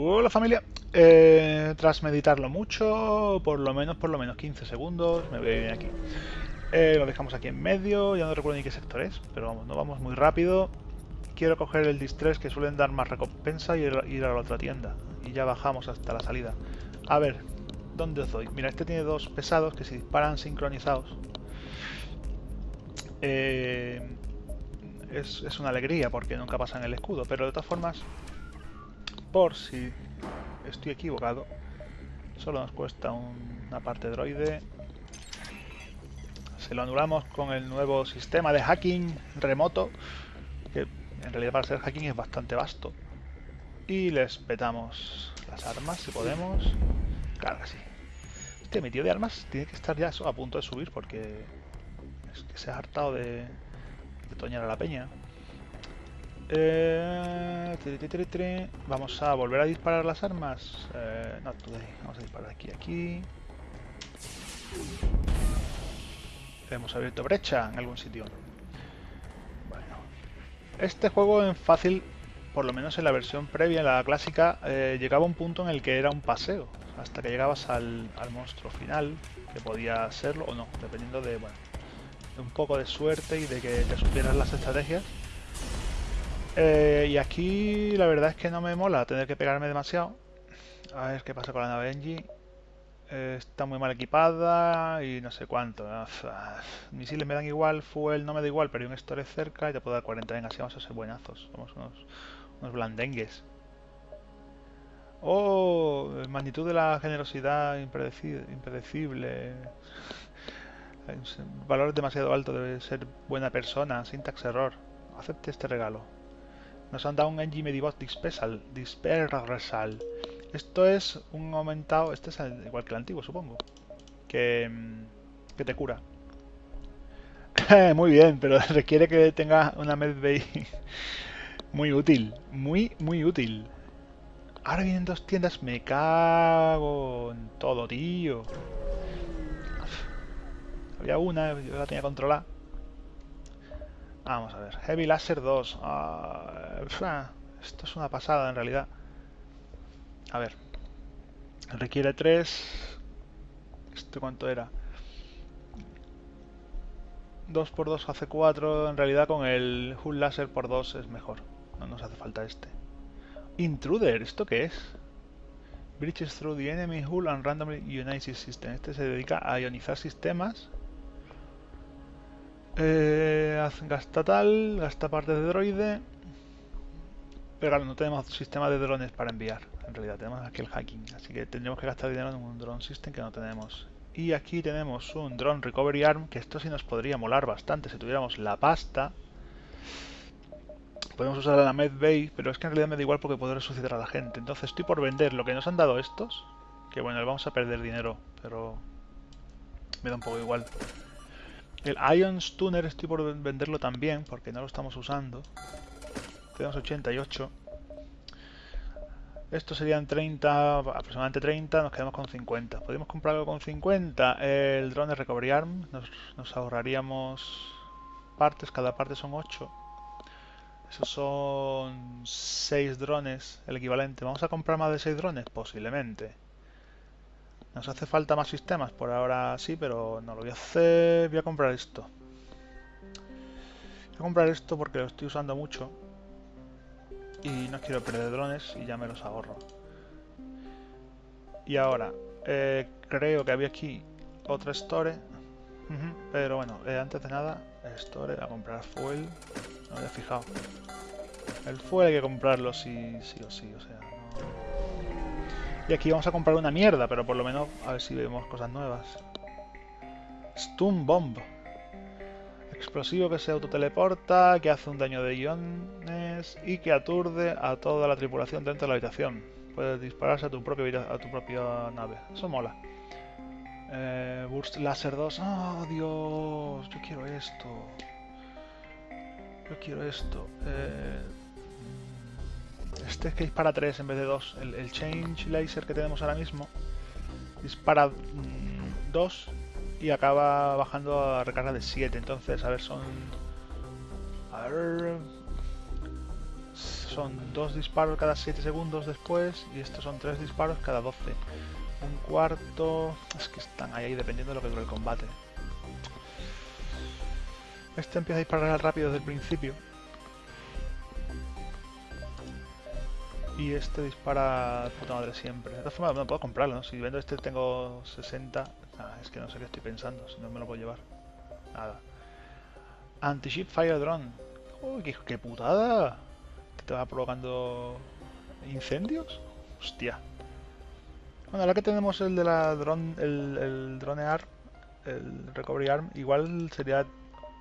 Hola familia. Eh, tras meditarlo mucho, por lo menos, por lo menos 15 segundos, me voy a venir aquí. Eh, lo dejamos aquí en medio, ya no recuerdo ni qué sector es, pero vamos, no vamos muy rápido. Quiero coger el distress que suelen dar más recompensa y ir a la otra tienda. Y ya bajamos hasta la salida. A ver, ¿dónde os? Mira, este tiene dos pesados que se disparan sincronizados. Eh, es, es una alegría porque nunca pasan el escudo, pero de todas formas por si estoy equivocado, solo nos cuesta una parte droide. Se lo anulamos con el nuevo sistema de hacking remoto, que en realidad para ser hacking es bastante vasto. Y les petamos las armas si podemos. Claro que sí. Este mi tío de armas tiene que estar ya a punto de subir porque es que se ha hartado de, de toñar a la peña. Eh, vamos a volver a disparar las armas. Eh, no Vamos a disparar aquí, aquí. Hemos abierto brecha en algún sitio. Bueno. Este juego en fácil, por lo menos en la versión previa, en la clásica, eh, llegaba a un punto en el que era un paseo. Hasta que llegabas al, monstruo final, que podía serlo o no, dependiendo de, bueno, de un poco de suerte y de que te supieras las estrategias. Eh, y aquí la verdad es que no me mola tener que pegarme demasiado. A ver qué pasa con la nave Engie. Eh, está muy mal equipada y no sé cuánto. Misiles me dan igual, fuel no me da igual, pero hay un storage cerca y te puedo dar 40. Venga, así vamos a ser buenazos. Somos unos, unos blandengues. Oh, magnitud de la generosidad impredecible. Valor demasiado alto, debe ser buena persona. Syntax error. Acepte este regalo. Nos han dado un Engie Medibot Dispersal. Dispersal. Esto es un aumentado. Este es igual que el antiguo, supongo. Que, mm, que te cura. muy bien, pero requiere que tenga una medbay muy útil. Muy, muy útil. Ahora vienen dos tiendas. Me cago en todo, tío. Había una, yo la tenía controlada. Vamos a ver. Heavy Laser 2. Ah, esto es una pasada en realidad. A ver. Requiere 3. ¿Esto cuánto era? 2x2 hace 4. En realidad con el Hull Laser por 2 es mejor. No nos hace falta este. Intruder. ¿Esto qué es? Breaches through the enemy hull and randomly ionizes system. Este se dedica a ionizar sistemas eh, gasta tal, gasta parte de droide. Pero claro, no tenemos sistema de drones para enviar. En realidad tenemos aquí el hacking. Así que tendríamos que gastar dinero en un drone system que no tenemos. Y aquí tenemos un drone recovery arm, que esto sí nos podría molar bastante si tuviéramos la pasta. Podemos usar la medbay, pero es que en realidad me da igual porque puedo resucitar a la gente. Entonces estoy por vender lo que nos han dado estos. Que bueno, vamos a perder dinero, pero me da un poco igual. El Ion Stunner estoy por venderlo también porque no lo estamos usando. Tenemos 88. Estos serían 30, aproximadamente 30, nos quedamos con 50. Podríamos comprarlo con 50. El drone de Recovery Arm, nos, ahorraríamos partes, cada parte son 8. Esos son 6 drones, el equivalente. ¿Vamos a comprar más de 6 drones? Posiblemente. Nos hace falta más sistemas, por ahora sí, pero no lo voy a hacer. Voy a comprar esto. Voy a comprar esto porque lo estoy usando mucho. Y no quiero perder drones y ya me los ahorro. Y ahora, eh, creo que había aquí otra store. pero bueno, eh, antes de nada, store, a comprar fuel. No me había fijado. El fuel hay que comprarlo sí, sí o sí, o sea, y aquí vamos a comprar una mierda, pero por lo menos a ver si vemos cosas nuevas. Stun Bomb. Explosivo que se autoteleporta, que hace un daño de iones y que aturde a toda la tripulación dentro de la habitación. Puedes dispararse a tu, propia, a tu propia nave. Eso mola. Eh, Burst Laser 2. ¡Oh, Dios! Yo quiero esto. Yo quiero esto. Eh, este es que dispara 3 en vez de 2. El, Change Laser que tenemos ahora mismo dispara 2 mm, y acaba bajando a recarga de 7. Entonces, a ver, son... A ver... son dos disparos cada 7 segundos después y estos son tres disparos cada 12. Un cuarto... Es que están ahí, dependiendo de lo que dure el combate. Este empieza a disparar rápido desde el principio. Y este dispara puta madre siempre. De todas formas, no puedo comprarlo, ¿no? Si vendo este tengo 60... Ah, es que no sé qué estoy pensando, si no me lo puedo llevar. Nada. Anti-ship fire drone. Uy, qué, putada. ¿Te va provocando incendios? Hostia. Bueno, ahora que tenemos el de la drone, el, el drone arm, el recovery arm, igual sería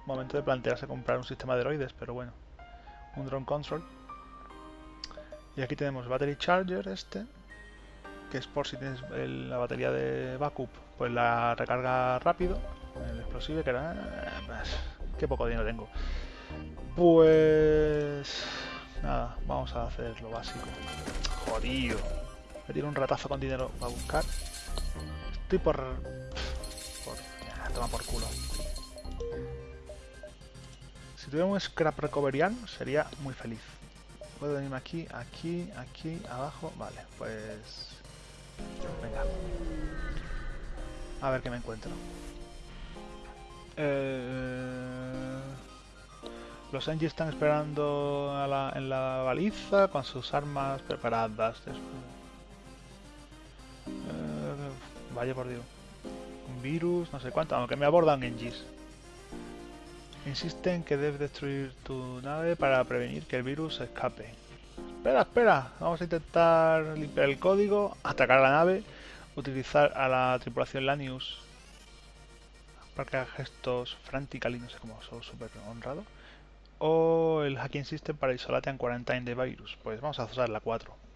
momento de plantearse comprar un sistema de droides, pero bueno. Un drone control. Y aquí tenemos Battery Charger este, que es por si tienes la batería de backup, pues la recarga rápido. El explosivo que era... Pues, qué poco dinero tengo. Pues... Nada, vamos a hacer lo básico. Jodido. Me tiro un ratazo con dinero a buscar. Estoy por... por... toma por culo. Si tuviera un scrap recoveriano sería muy feliz. Puedo venirme aquí, aquí, aquí, abajo. Vale, pues... Venga. A ver qué me encuentro. Eh... Los Engie están esperando en la baliza con sus armas preparadas. Eh... vaya por Dios. Un virus, no sé cuánto, aunque me abordan Engies. Insisten que debes destruir tu nave para prevenir que el virus escape. Espera, espera. Vamos a intentar limpiar el código, atacar a la nave, utilizar a la tripulación Lanius para que gestos frantically, no sé cómo, son súper honrado. O el hacking system para isolarte en quarantine de virus. Pues vamos a usar la 4.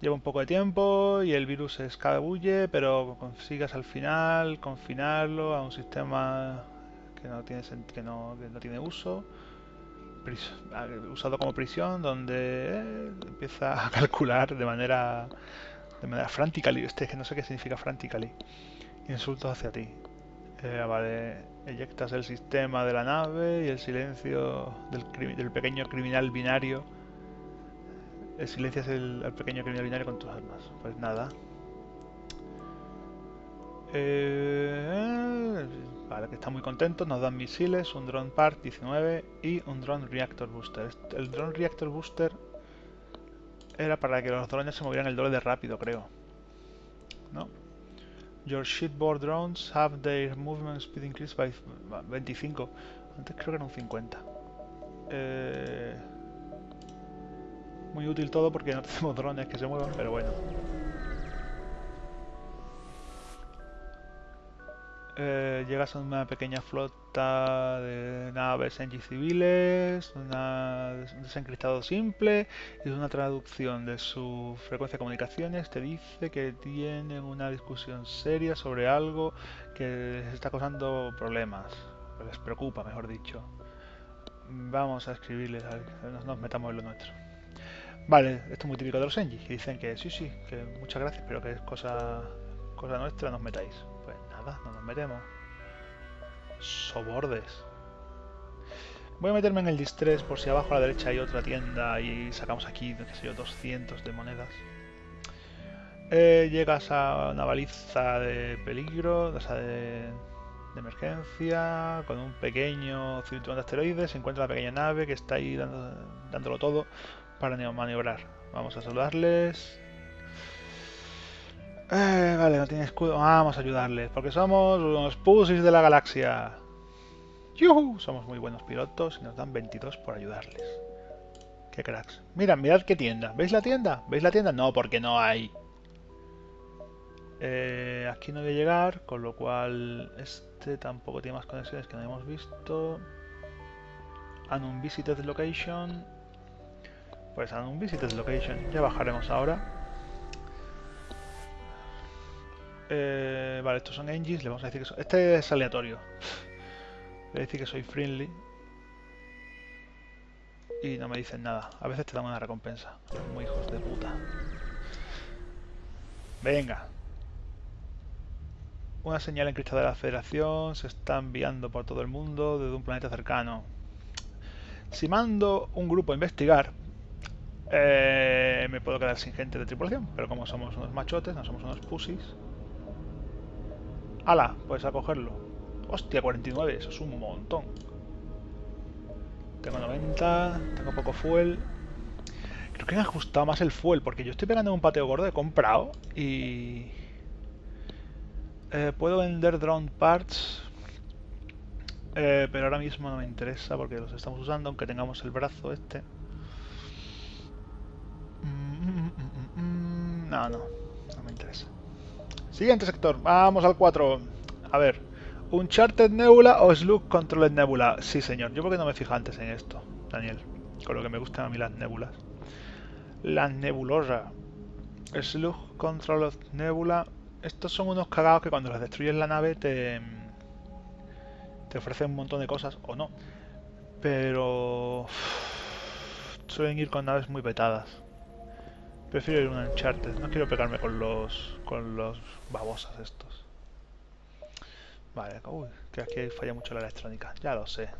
Lleva un poco de tiempo y el virus escabulle, pero consigas al final confinarlo a un sistema que no tiene, que no, no tiene uso, usado como prisión, donde eh, empieza a calcular de manera de manera frantically, este que no sé qué significa frantically, insultos hacia ti. Eh, vale, eyectas el sistema de la nave y el silencio del, del pequeño criminal binario silencias el, al pequeño criminal binario con tus armas. Pues nada. Eh, vale, que está muy contento. Nos dan misiles, un drone part 19 y un drone reactor booster. El drone reactor booster era para que los drones se movieran el doble de rápido, creo. ¿No? Your shipboard drones have their movement speed increased by 25. Antes creo que era un 50. Eh... Muy útil todo porque no tenemos drones que se muevan, pero bueno. Eh, llegas a una pequeña flota de naves NG civiles, un desencriptado simple y una traducción de su frecuencia de comunicaciones te dice que tienen una discusión seria sobre algo que les está causando problemas, les preocupa, mejor dicho. Vamos a escribirles, nos metamos en lo nuestro. Vale, esto es muy típico de los Engie, que dicen que sí, sí, que muchas gracias, pero que es cosa, cosa nuestra, nos metáis. Pues nada, no nos metemos. Sobordes. Voy a meterme en el distress por si abajo a la derecha hay otra tienda y sacamos aquí, qué sé yo, 200 de monedas. Eh, llegas a una baliza de peligro, o sea, de, de emergencia, con un pequeño cinturón de asteroides, se encuentra la pequeña nave que está ahí dándolo todo para maniobrar. Vamos a saludarles. Eh, vale, no tiene escudo. Vamos a ayudarles, porque somos unos pussies de la galaxia. ¡Yuhu! Somos muy buenos pilotos y nos dan 22 por ayudarles. ¡Qué cracks! Mira, mirad qué tienda. ¿Veis la tienda? ¿Veis la tienda? No, porque no hay. Eh, aquí no voy a llegar, con lo cual este tampoco tiene más conexiones que no hemos visto. Unvisited location. Pues a un visited location. Ya bajaremos ahora. Eh, vale, estos son engines. Le vamos a decir que son... Este es aleatorio. Le voy a decir que soy friendly. Y no me dicen nada. A veces te dan una recompensa. Muy hijos de puta. Venga. Una señal encriptada de la Federación se está enviando por todo el mundo desde un planeta cercano. Si mando un grupo a investigar, eh, me puedo quedar sin gente de tripulación, pero como somos unos machotes, no somos unos pussies. ¡Hala! Puedes a cogerlo. Hostia, 49, eso es un montón. Tengo 90, tengo poco fuel. Creo que me ha ajustado más el fuel, porque yo estoy pegando un pateo gordo, he comprado y... Eh, puedo vender drone parts, eh, pero ahora mismo no me interesa porque los estamos usando, aunque tengamos el brazo este. No, no, no me interesa. Siguiente sector, vamos al 4. A ver, ¿Uncharted Nebula o Slug Controlled Nebula? Sí, señor. Yo porque no me fijo antes en esto, Daniel. Con lo que me gustan a mí las nébulas. La nebulosa. Slug Controlled Nebula. Estos son unos cagados que cuando las destruyes la nave te, te ofrecen un montón de cosas, o no. Pero... Suelen ir con naves muy petadas. Prefiero ir a un Uncharted. No quiero pegarme con los... con los babosas estos. Vale, uy, que aquí falla mucho la electrónica. Ya lo sé.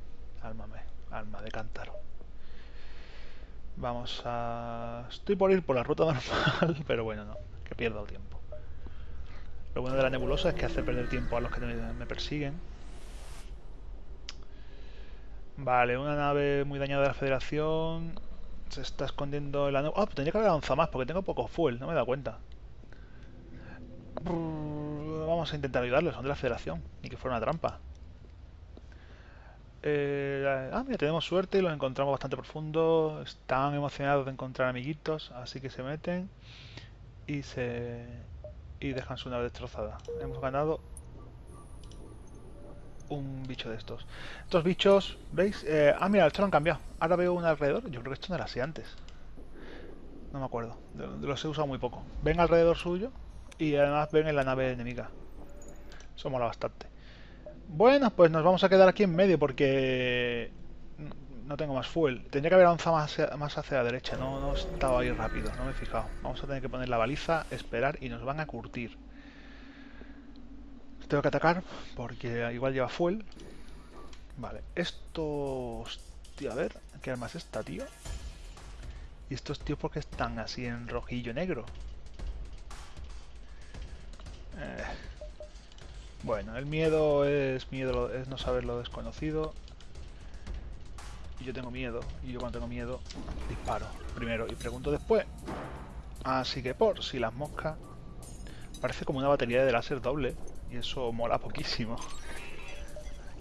Álmame, alma de cántaro. Vamos a... Estoy por ir por la ruta normal, pero bueno, no. Que pierda el tiempo. Lo bueno de la nebulosa es que hace perder tiempo a los que me persiguen. Vale, una nave muy dañada de la Federación. Se está escondiendo en la nube. Ah, pues tendría que haber avanzado más porque tengo poco fuel, no me he dado cuenta. Vamos a intentar ayudarlos, son de la Federación. Y que fuera una trampa. Eh, ah, mira, tenemos suerte y los encontramos bastante profundo. Están emocionados de encontrar amiguitos, así que se meten y se y dejan su nave destrozada. Hemos ganado un bicho de estos. Estos bichos, ¿veis? Eh, ah, mira, esto lo han cambiado. Ahora veo un alrededor. Yo creo que esto no era así antes. No me acuerdo. Los he usado muy poco. Ven alrededor suyo y además ven en la nave enemiga. Eso mola bastante. Bueno, pues nos vamos a quedar aquí en medio porque no tengo más fuel. Tendría que haber avanzado más hacia, más hacia la derecha. No, no estaba ahí rápido, no me he fijado. Vamos a tener que poner la baliza, esperar y nos van a curtir. Tengo que atacar porque igual lleva fuel. Vale, esto... Hostia, a ver, ¿qué arma es esta, tío? ¿Y estos tíos por qué están así en rojillo negro? Eh. Bueno, el miedo es miedo es no saber lo desconocido. Yo tengo miedo, y yo cuando tengo miedo disparo primero y pregunto después. Así que por si las moscas... Parece como una batería de láser doble. Y eso mola poquísimo.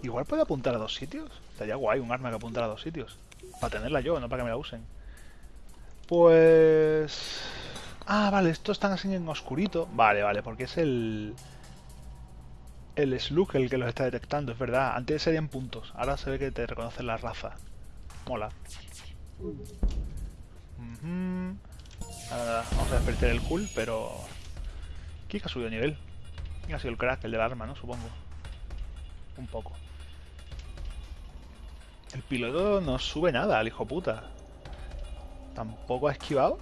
Igual puede apuntar a dos sitios. Estaría guay un arma que apuntara a dos sitios. Para tenerla yo, no para que me la usen. Pues... Ah, vale, estos están así en oscurito. Vale, vale, porque es el... El slug el que los está detectando, es verdad. Antes serían puntos. Ahora se ve que te reconoce la raza. Mola. vamos a despertar el cool, pero... Kika ha subido nivel. Ha sido el crack, el del arma, ¿no? Supongo. Un poco. El piloto no sube nada, el hijo puta. Tampoco ha esquivado.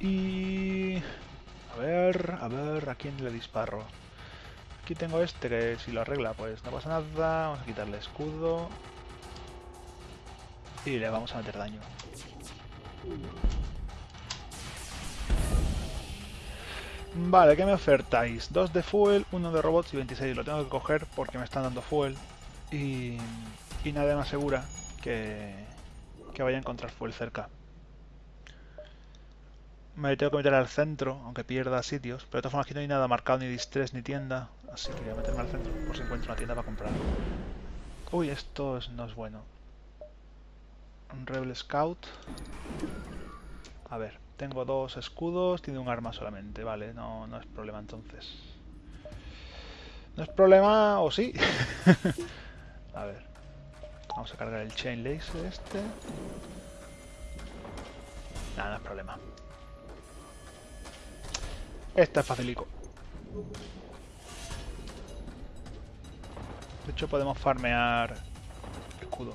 Y... A ver, a ver, ¿a quién le disparo? Aquí tengo este que si lo arregla pues no pasa nada. Vamos a quitarle escudo. Y le vamos a meter daño. Vale, ¿qué me ofertáis? 2 de fuel, 1 de robots y 26. Lo tengo que coger porque me están dando fuel. Y, y nadie me asegura que, que vaya a encontrar fuel cerca. Me tengo que meter al centro, aunque pierda sitios. Pero de todas formas aquí no hay nada marcado, ni distress, ni tienda. Así que voy a meterme al centro por si encuentro una tienda para comprar. Uy, esto no es bueno. Un Rebel Scout. A ver. Tengo dos escudos, tiene un arma solamente, vale, no, no es problema entonces. No es problema, o sí. a ver. Vamos a cargar el Chain Laser este. Nada, no es problema. Este es facilico. De hecho podemos farmear escudo.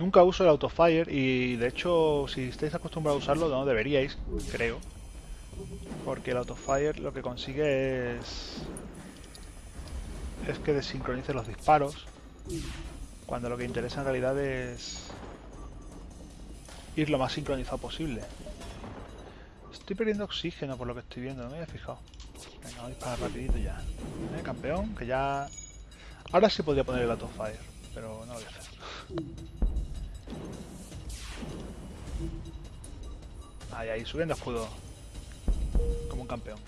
Nunca uso el autofire y de hecho si estáis acostumbrados a usarlo no deberíais, creo. Porque el autofire lo que consigue es... Es que desincronice los disparos. Cuando lo que interesa en realidad es... Ir lo más sincronizado posible. Estoy perdiendo oxígeno por lo que estoy viendo, no me había fijado. Venga, voy a disparar rapidito ya. ¿Eh, campeón? Que ya... Ahora sí podría poner el autofire, pero no lo voy a hacer. Ahí, ahí, subiendo escudo. Como un campeón.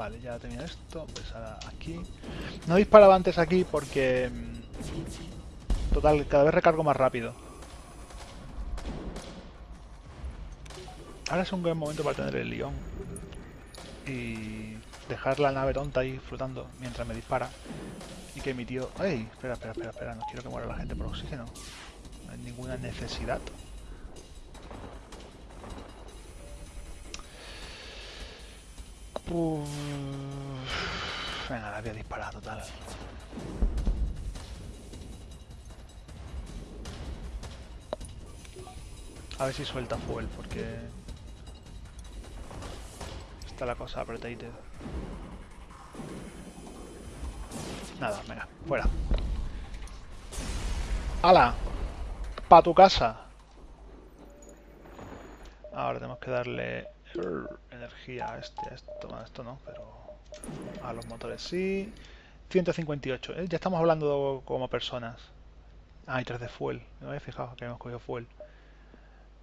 Vale, ya tenía esto. Pues aquí. No disparaba antes aquí porque... mm, Total, cada vez recargo más rápido. Ahora es un buen momento para tener el león. Y dejar la nave tonta ahí flotando mientras me dispara. Y que mi tío... ¡Ey! Espera, espera, espera, espera. No quiero que muera la gente por oxígeno. No hay ninguna necesidad. Uf. Venga, la voy a disparar total. A ver si suelta fuel, porque... Está la cosa apretadita. Nada, venga, fuera. ¡Hala! ¡Pa tu casa! Ahora tenemos que darle energía este, esto, esto no, pero a los motores sí. 158, ¿eh? ya estamos hablando como personas. Ah, hay 3 de fuel, no me había fijado que hemos cogido fuel.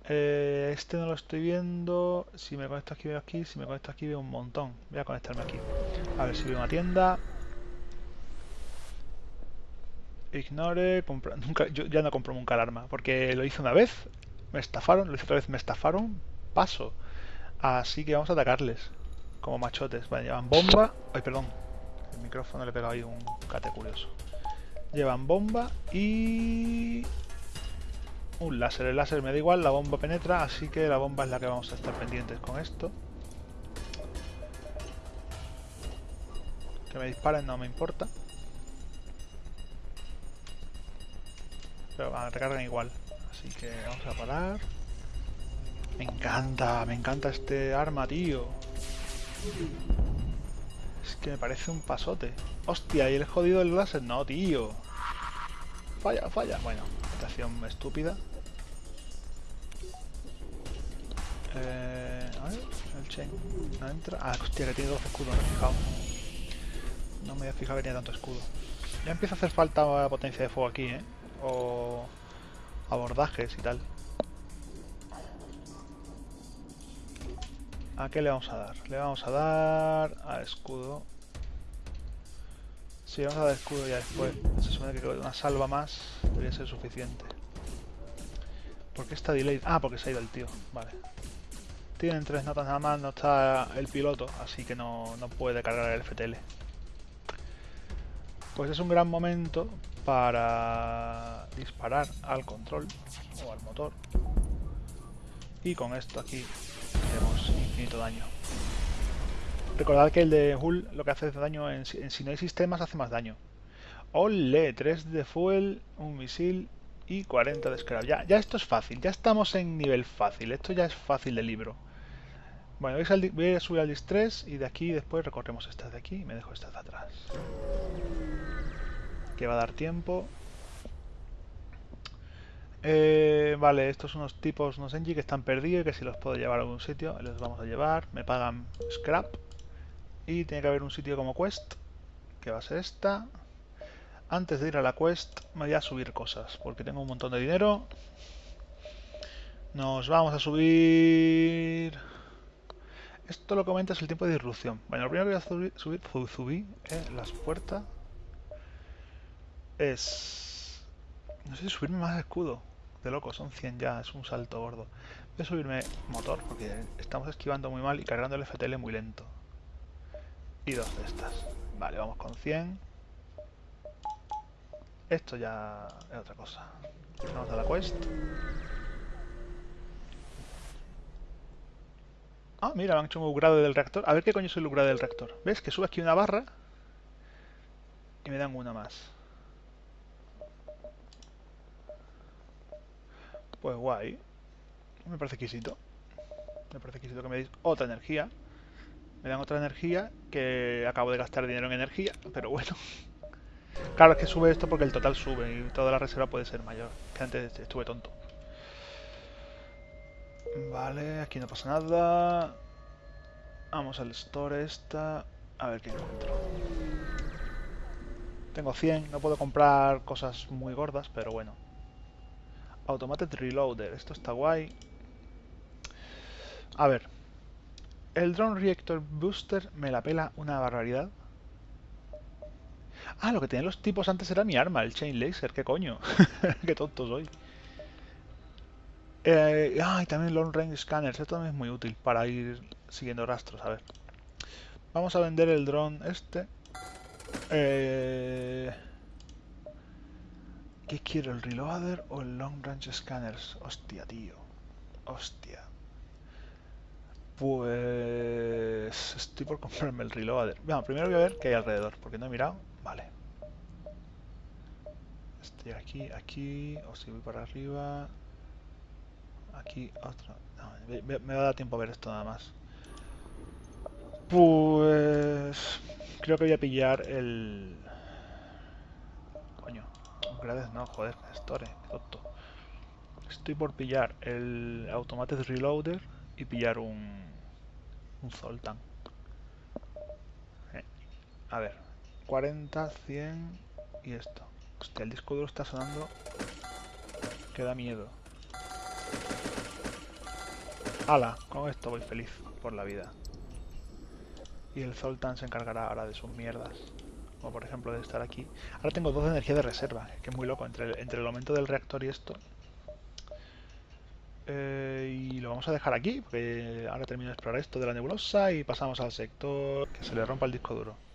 Eh, este no lo estoy viendo. Si me conecto aquí veo aquí, si me conecto aquí veo un montón. Voy a conectarme aquí. A ver si veo una tienda. Ignore, compra, nunca, yo ya no compro nunca el arma, porque lo hice una vez, me estafaron, lo hice otra vez, me estafaron, paso. Así que vamos a atacarles, como machotes. Vale, llevan bomba, ay perdón, el micrófono le he pegado ahí un cate curioso. Llevan bomba y... Un láser, el láser me da igual, la bomba penetra, así que la bomba es la que vamos a estar pendientes con esto. Que me disparen no me importa. Pero van, recargan igual. Así que vamos a parar. Me encanta, me encanta este arma, tío. Es que me parece un pasote. Hostia, ¿y el jodido del láser? No, tío. Falla, falla. Bueno, estación estúpida. Eh, a ver, el chain no entra. Ah, hostia, que tiene dos escudos, no me he fijado. No me había fijado que tenía tanto escudo. Ya empieza a hacer falta potencia de fuego aquí, ¿eh? O abordajes y tal. ¿A qué le vamos a dar? Le vamos a dar a escudo. Si vamos a dar escudo ya después. Se supone que una salva más debería ser suficiente. ¿Por qué está delayed? Ah, porque se ha ido el tío. Vale. Tienen tres notas nada más, no está el piloto, así que no, no puede cargar el FTL. Pues es un gran momento para disparar al control o al motor. Y con esto aquí daño. Recordad que el de Hull lo que hace es daño en, si no hay sistemas hace más daño. ¡Ole! 3 de fuel, un misil y 40 de scrap. Ya, ya esto es fácil, ya estamos en nivel fácil. Esto ya es fácil de libro. Bueno, voy a subir al distress y de aquí después recorremos estas de aquí y me dejo estas de atrás. Que va a dar tiempo. Eh, vale, estos son unos tipos, unos Engie que están perdidos y que si los puedo llevar a algún sitio, los vamos a llevar. Me pagan scrap. Y tiene que haber un sitio como quest, que va a ser esta. Antes de ir a la quest me voy a subir cosas, porque tengo un montón de dinero. Nos vamos a subir... Esto lo comenta es el tiempo de disrupción. Bueno, lo primero que voy a subir, subir, subir eh, las puertas es... No sé si subirme más escudo. De loco, son 100 ya, es un salto gordo. Voy a subirme motor, porque estamos esquivando muy mal y cargando el FTL muy lento. Y dos de estas. Vale, vamos con 100. Esto ya es otra cosa. Vamos a la quest. Ah, mira, me han hecho un upgrade del reactor. A ver qué coño es el upgrade del reactor. ¿Ves? Que sube aquí una barra y me dan una más. Pues guay. Me parece exquisito. Me parece exquisito que me deis otra energía. Me dan otra energía que acabo de gastar dinero en energía, pero bueno. Claro, es que sube esto porque el total sube y toda la reserva puede ser mayor. Que antes estuve tonto. Vale, aquí no pasa nada. Vamos al store esta. A ver qué encuentro. Tengo 100, no puedo comprar cosas muy gordas, pero bueno. Automated Reloader, esto está guay. A ver. El Drone Reactor Booster me la pela una barbaridad. Ah, lo que tenían los tipos antes era mi arma, el Chain Laser, qué coño. qué tonto soy. Eh, ah, y también Long Range Scanners, esto también es muy útil para ir siguiendo rastros, a ver. Vamos a vender el dron este. Eh... ¿Qué quiero, el reloader o el long range scanners? Hostia, tío. Hostia. Pues... Estoy por comprarme el reloader. Bueno, primero voy a ver qué hay alrededor, porque no he mirado. Vale. Estoy aquí, aquí, o si voy para arriba. Aquí, otro. me, me va a dar tiempo a ver esto nada más. Pues... Creo que voy a pillar el... Grades no, joder, Store, tonto. Estoy por pillar el Automated Reloader y pillar un... Un Zoltan. Eh, a ver, 40, 100 y esto. Hostia, el disco duro está sonando que da miedo. ¡Hala! Con esto voy feliz por la vida y el Zoltan se encargará ahora de sus mierdas. Por ejemplo de estar aquí. Ahora tengo dos de energía de reserva, que es muy loco, entre el, entre el aumento del reactor y esto. Eh, y lo vamos a dejar aquí, porque ahora termino de explorar esto de la nebulosa y pasamos al sector que se le rompa el disco duro.